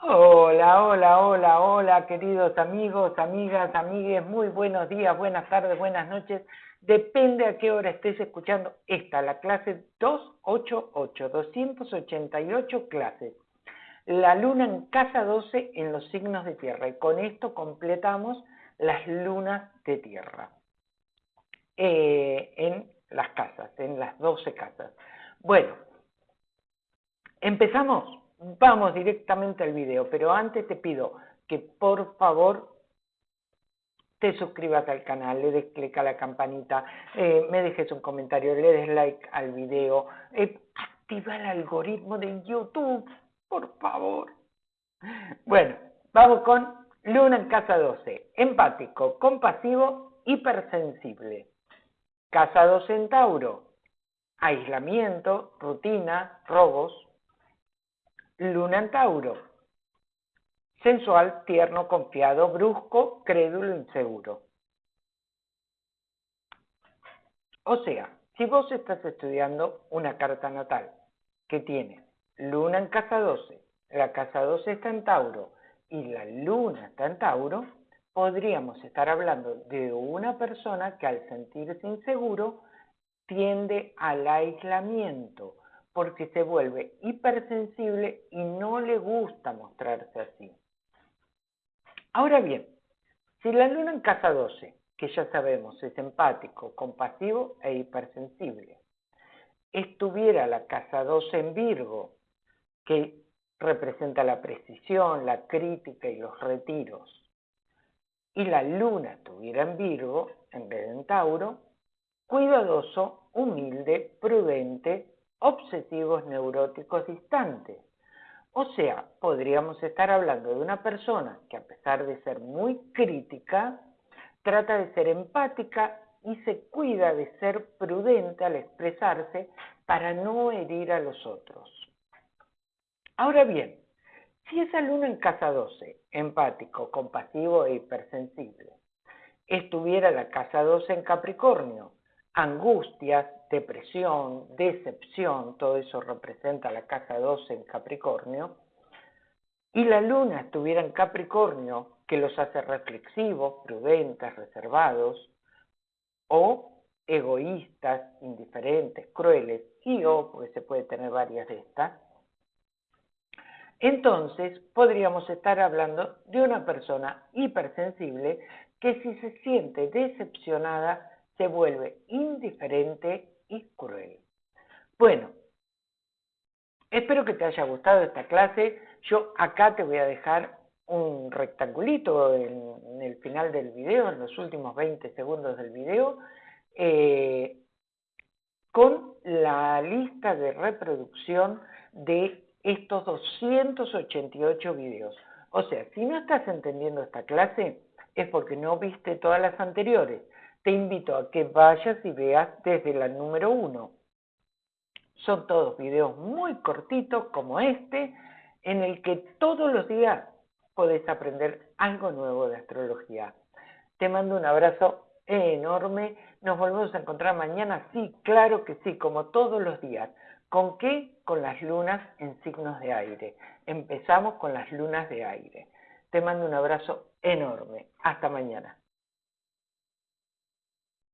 Hola, hola, hola, hola, queridos amigos, amigas, amigues, muy buenos días, buenas tardes, buenas noches. Depende a qué hora estés escuchando esta, la clase 288, 288 clases. La luna en casa 12 en los signos de tierra y con esto completamos las lunas de tierra eh, en las casas, en las 12 casas. Bueno, empezamos. Vamos directamente al video, pero antes te pido que por favor te suscribas al canal, le des clic a la campanita, eh, me dejes un comentario, le des like al video, eh, activa el algoritmo de YouTube, por favor. Bueno, vamos con Luna en casa 12, empático, compasivo, hipersensible. Casa 2 en Tauro, aislamiento, rutina, robos, Luna en Tauro. Sensual, tierno, confiado, brusco, crédulo, inseguro. O sea, si vos estás estudiando una carta natal que tiene Luna en casa 12, la casa 12 está en Tauro y la Luna está en Tauro, podríamos estar hablando de una persona que al sentirse inseguro tiende al aislamiento, porque se vuelve hipersensible y no le gusta mostrarse así. Ahora bien, si la luna en casa 12, que ya sabemos es empático, compasivo e hipersensible, estuviera la casa 12 en Virgo, que representa la precisión, la crítica y los retiros, y la luna estuviera en Virgo, en vez de en Tauro, cuidadoso, humilde, prudente, obsesivos neuróticos distantes. O sea, podríamos estar hablando de una persona que a pesar de ser muy crítica, trata de ser empática y se cuida de ser prudente al expresarse para no herir a los otros. Ahora bien, si esa luna en casa 12, empático, compasivo e hipersensible, estuviera la casa 12 en Capricornio, angustias, depresión, decepción, todo eso representa la casa 12 en Capricornio, y la luna estuviera en Capricornio, que los hace reflexivos, prudentes, reservados, o egoístas, indiferentes, crueles, y o, porque se puede tener varias de estas, entonces podríamos estar hablando de una persona hipersensible que si se siente decepcionada se vuelve indiferente y cruel. Bueno, espero que te haya gustado esta clase. Yo acá te voy a dejar un rectangulito en, el final del video, en los últimos 20 segundos del video, eh, con la lista de reproducción de estos 288 videos. O sea, si no estás entendiendo esta clase, es porque no viste todas las anteriores te invito a que vayas y veas desde la número uno. Son todos videos muy cortitos como este, en el que todos los días podés aprender algo nuevo de astrología. Te mando un abrazo enorme. Nos volvemos a encontrar mañana. Sí, claro que sí, como todos los días. ¿Con qué? Con las lunas en signos de aire. Empezamos con las lunas de aire. Te mando un abrazo enorme. Hasta mañana.